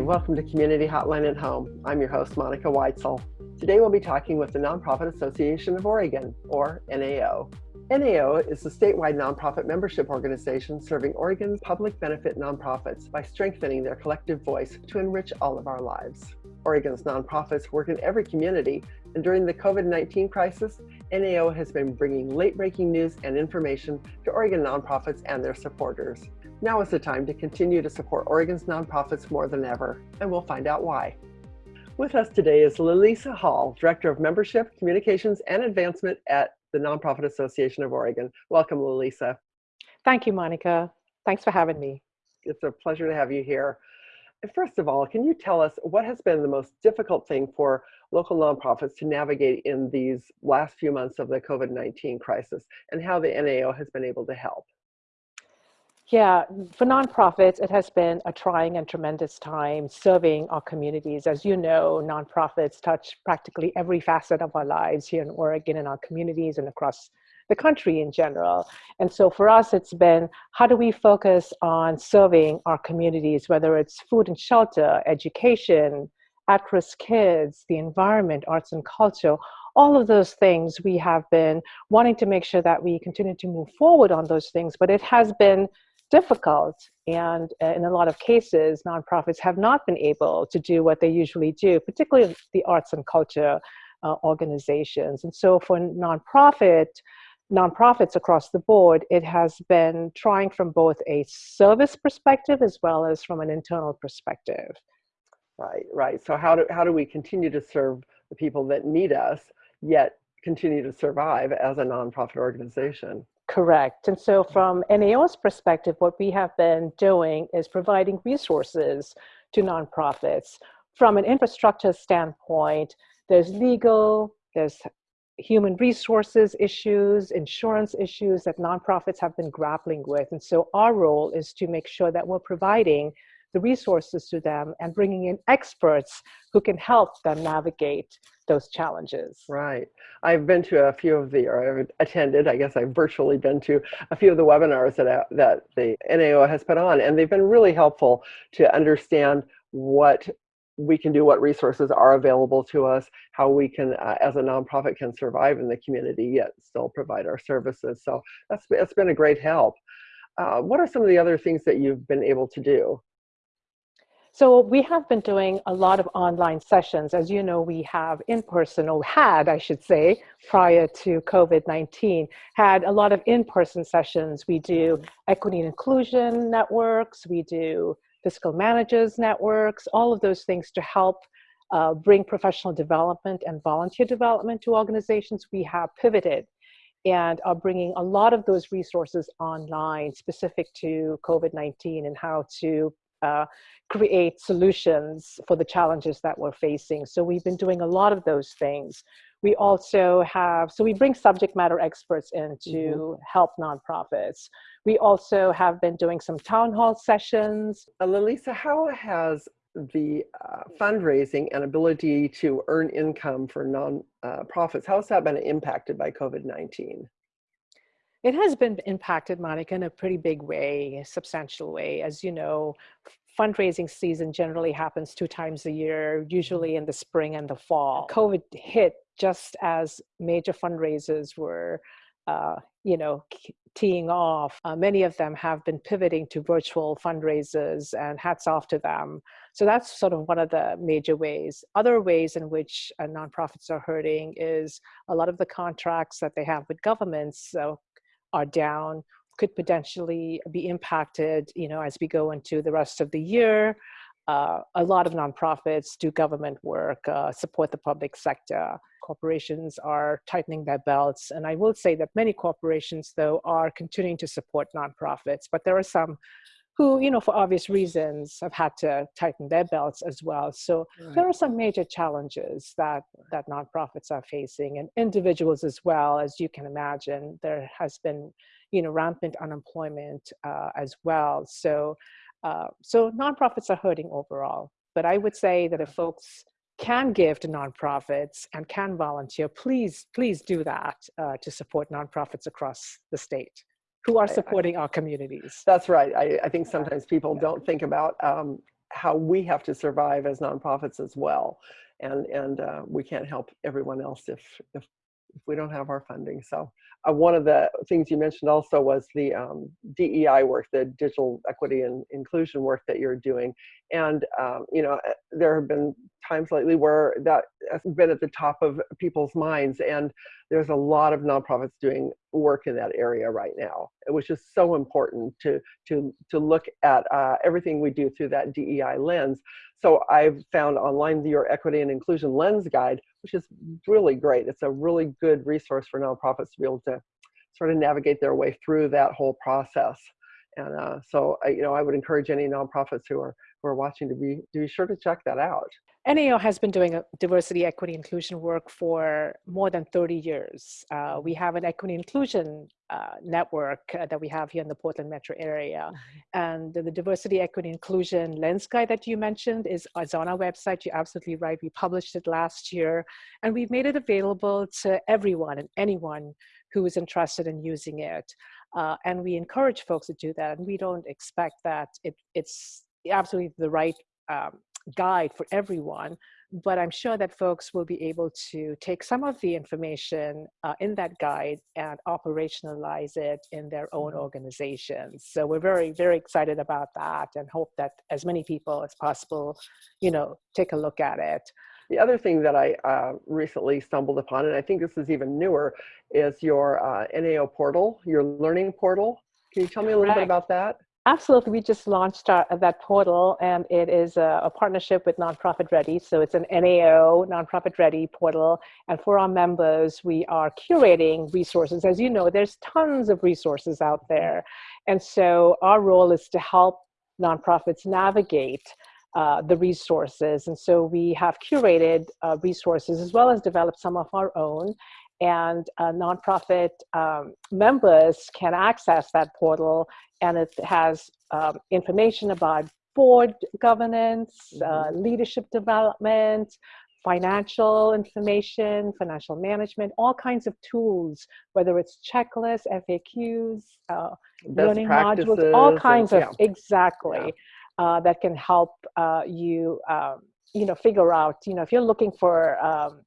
Welcome to Community Hotline at Home. I'm your host, Monica Weitzel. Today we'll be talking with the Nonprofit Association of Oregon, or NAO. NAO is a statewide nonprofit membership organization serving Oregon's public benefit nonprofits by strengthening their collective voice to enrich all of our lives. Oregon's nonprofits work in every community, and during the COVID-19 crisis, NAO has been bringing late-breaking news and information to Oregon nonprofits and their supporters. Now is the time to continue to support Oregon's nonprofits more than ever, and we'll find out why. With us today is Lalisa Hall, Director of Membership, Communications, and Advancement at the Nonprofit Association of Oregon. Welcome, Lalisa. Thank you, Monica. Thanks for having me. It's a pleasure to have you here. First of all, can you tell us what has been the most difficult thing for local nonprofits to navigate in these last few months of the COVID-19 crisis and how the NAO has been able to help? Yeah, for nonprofits, it has been a trying and tremendous time serving our communities. As you know, nonprofits touch practically every facet of our lives here in Oregon and our communities and across the country in general. And so for us, it's been how do we focus on serving our communities, whether it's food and shelter, education, at-risk kids, the environment, arts and culture, all of those things we have been wanting to make sure that we continue to move forward on those things, but it has been difficult. And uh, in a lot of cases, nonprofits have not been able to do what they usually do, particularly the arts and culture uh, organizations. And so for nonprofit, nonprofits across the board, it has been trying from both a service perspective as well as from an internal perspective. Right, right. So how do, how do we continue to serve the people that need us, yet continue to survive as a nonprofit organization? Correct. And so from NAO's perspective, what we have been doing is providing resources to nonprofits. From an infrastructure standpoint, there's legal, there's human resources issues, insurance issues that nonprofits have been grappling with. And so our role is to make sure that we're providing the resources to them and bringing in experts who can help them navigate those challenges. Right. I've been to a few of the, or I've attended, I guess I've virtually been to a few of the webinars that, uh, that the NAO has put on, and they've been really helpful to understand what we can do, what resources are available to us, how we can, uh, as a nonprofit, can survive in the community yet still provide our services. So that's, that's been a great help. Uh, what are some of the other things that you've been able to do? So we have been doing a lot of online sessions. As you know, we have in-person, or had, I should say, prior to COVID-19, had a lot of in-person sessions. We do equity and inclusion networks, we do fiscal managers networks, all of those things to help uh, bring professional development and volunteer development to organizations. We have pivoted and are bringing a lot of those resources online specific to COVID-19 and how to uh, create solutions for the challenges that we're facing. So we've been doing a lot of those things. We also have, so we bring subject matter experts in to mm -hmm. help nonprofits. We also have been doing some town hall sessions. Uh, Lalisa, how has the uh, fundraising and ability to earn income for nonprofits, uh, how has that been impacted by COVID-19? It has been impacted, Monica, in a pretty big way, a substantial way. As you know, fundraising season generally happens two times a year, usually in the spring and the fall. COVID hit just as major fundraisers were, uh, you know, teeing off. Uh, many of them have been pivoting to virtual fundraisers and hats off to them. So that's sort of one of the major ways. Other ways in which uh, nonprofits are hurting is a lot of the contracts that they have with governments. So are down could potentially be impacted, you know, as we go into the rest of the year. Uh, a lot of nonprofits do government work, uh, support the public sector. Corporations are tightening their belts. And I will say that many corporations, though, are continuing to support nonprofits, but there are some who, you know, for obvious reasons have had to tighten their belts as well. So right. there are some major challenges that, that nonprofits are facing and individuals as well, as you can imagine, there has been, you know, rampant unemployment uh, as well. So, uh, so nonprofits are hurting overall. But I would say that if folks can give to nonprofits and can volunteer, please, please do that uh, to support nonprofits across the state who are supporting I, our communities. That's right. I, I think sometimes people yeah. don't think about um, how we have to survive as nonprofits as well. And, and uh, we can't help everyone else if, if, if we don't have our funding. So uh, one of the things you mentioned also was the um, DEI work, the digital equity and inclusion work that you're doing. And, um, you know, uh, there have been times lately where that has been at the top of people's minds. And there's a lot of nonprofits doing work in that area right now, which is so important to, to, to look at uh, everything we do through that DEI lens. So I've found online your Equity and Inclusion Lens Guide, which is really great. It's a really good resource for nonprofits to be able to sort of navigate their way through that whole process. And uh, so, I, you know, I would encourage any nonprofits who are who are watching to be to be sure to check that out. NAO has been doing a diversity, equity, inclusion work for more than 30 years. Uh, we have an equity inclusion uh, network uh, that we have here in the Portland metro area. Mm-hmm. And the, the, diversity, equity, inclusion lens guide that you mentioned is, is on our website. You're absolutely right. We published it last year and we've made it available to everyone and anyone who is interested in using it. Uh, and we encourage folks to do that. And we don't expect that it, it's absolutely the right um, guide for everyone, but I'm sure that folks will be able to take some of the information uh, in that guide and operationalize it in their own mm-hmm. organizations. So we're very, very excited about that and hope that as many people as possible, you know, take a look at it. The other thing that I uh, recently stumbled upon, and I think this is even newer, is your uh, NAO portal, your learning portal. Can you tell me a little bit about that? Absolutely. We just launched our, that portal and it is a, a, partnership with Nonprofit Ready. So it's an NAO, Nonprofit Ready portal. And for our members, we are curating resources. As you know, there's tons of resources out there. And so our role is to help nonprofits navigate uh, the resources. And so we have curated uh, resources as well as developed some of our own and uh, nonprofit um, members can access that portal and it has um, information about board governance, uh, mm-hmm. leadership development, financial information, financial management, all kinds of tools, whether it's checklists, FAQs, uh, learning modules, all kinds and, of, yeah. exactly, yeah. Uh, that can help uh, you, um, you know, figure out, you know, if you're looking for um,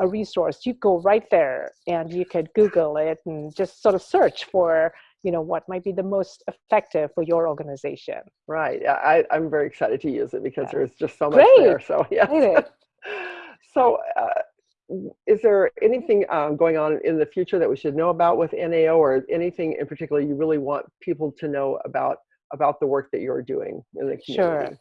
a resource, you go right there and you could Google it and just sort of search for, you know, what might be the most effective for your organization. Right. I, I'm very excited to use it because yeah. there's just so much Great. there. So yeah. so uh, is there anything um, going on in the future that we should know about with NAO or anything in particular you really want people to know about about the work that you're doing in the community? Sure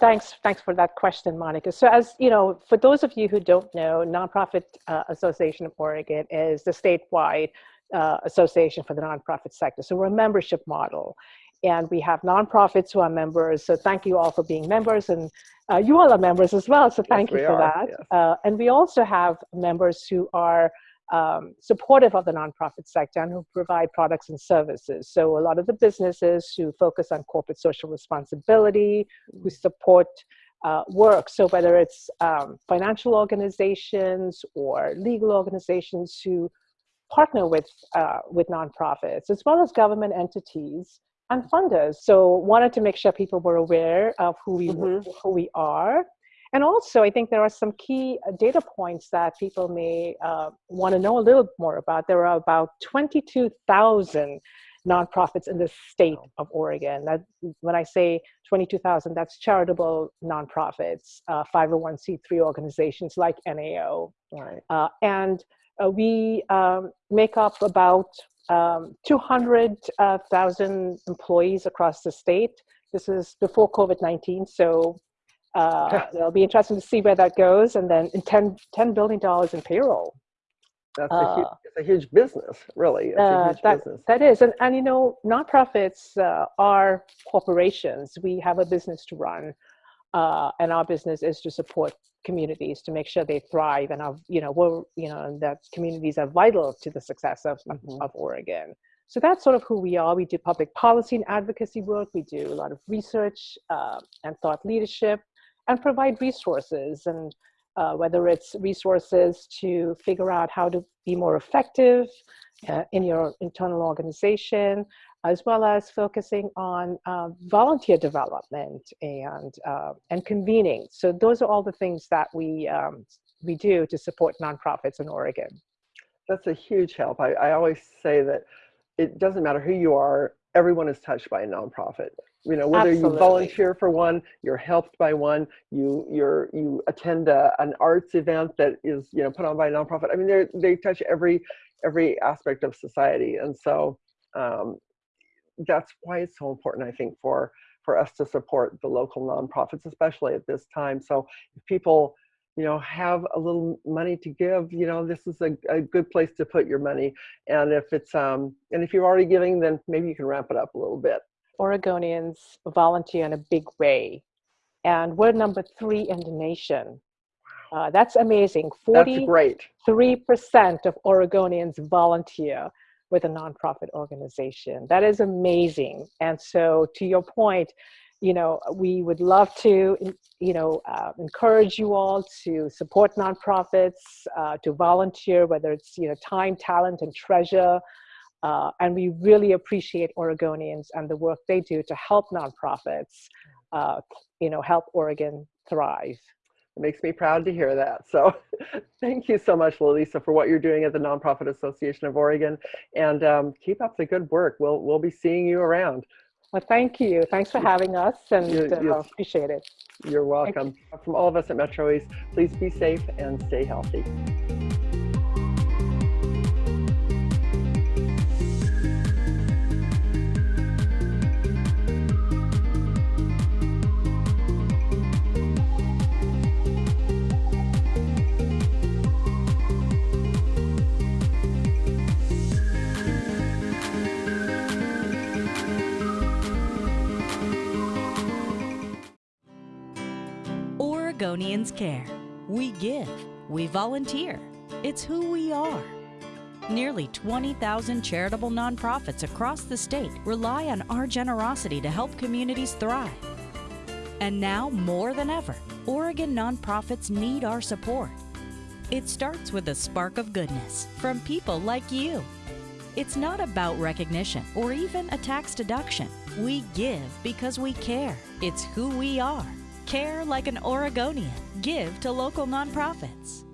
thanks, thanks for that question, Monica. So as you know, for those of you who don't know, Nonprofit uh, Association of Oregon is the statewide uh, association for the nonprofit sector. So we're a membership model and we have nonprofits who are members. So thank you all for being members and uh, you all are members as well. So thank yes, you for are. that. Yes. Uh, and we also have members who are um, supportive of the nonprofit sector and who provide products and services. So a lot of the businesses who focus on corporate social responsibility, who mm. support uh, work. So whether it's um, financial organizations or legal organizations who partner with, uh, with nonprofits, as well as government entities and funders. So wanted to make sure people were aware of who we, mm -hmm. who we are and also, I think there are some key uh, data points that people may uh, want to know a little more about. There are about 22,000 nonprofits in the state of Oregon. That, when I say 22,000, that's charitable nonprofits, uh, 501c3 organizations like NAO. Right. Uh, and uh, we um, make up about um, 200,000 employees across the state. This is before COVID-19, so uh, it'll be interesting to see where that goes. And then 10, $10 billion in payroll. That's a, huge, uh, a huge business, really. It's uh, huge that, business. That is. And, and you know, nonprofits uh, are corporations. We have a business to run. Uh, and our business is to support communities to make sure they thrive and our, you know, we're, you know, that communities are vital to the success of, mm -hmm. of Oregon. So that's sort of who we are. We do public policy and advocacy work. We do a lot of research uh, and thought leadership and provide resources and uh, whether it's resources to figure out how to be more effective uh, in your internal organization, as well as focusing on uh, volunteer development and, uh, and convening. So those are all the things that we, um, we do to support nonprofits in Oregon. That's a huge help. I, I always say that it doesn't matter who you are, everyone is touched by a nonprofit. You know, whether Absolutely. you volunteer for one, you're helped by one, you you're you attend a, an arts event that is you know put on by a nonprofit. I mean, they they touch every every aspect of society, and so um, that's why it's so important, I think, for for us to support the local nonprofits, especially at this time. So if people, you know, have a little money to give, you know, this is a, a good place to put your money. And if it's um and if you're already giving, then maybe you can ramp it up a little bit. Oregonians volunteer in a big way, and we're number three in the nation. Uh, that's amazing. 43% of Oregonians volunteer with a nonprofit organization. That is amazing. And so, to your point, you know, we would love to, you know, uh, encourage you all to support nonprofits, uh, to volunteer, whether it's, you know, time, talent, and treasure. Uh, and we really appreciate Oregonians and the work they do to help nonprofits, uh, you know, help Oregon thrive. It makes me proud to hear that. So thank you so much, Lalisa, for what you're doing at the Nonprofit Association of Oregon. And um, keep up the good work. We'll, we'll be seeing you around. Well, thank you. Thanks for having us and You- uh, appreciate it. You're welcome. From all of us at Metro East, please be safe and stay healthy. Oregonians care. We give. We volunteer. It's who we are. Nearly 20,000 charitable nonprofits across the state rely on our generosity to help communities thrive. And now, more than ever, Oregon nonprofits need our support. It starts with a spark of goodness from people like you. It's not about recognition or even a tax deduction. We give because we care. It's who we are. Care like an Oregonian. Give to local nonprofits.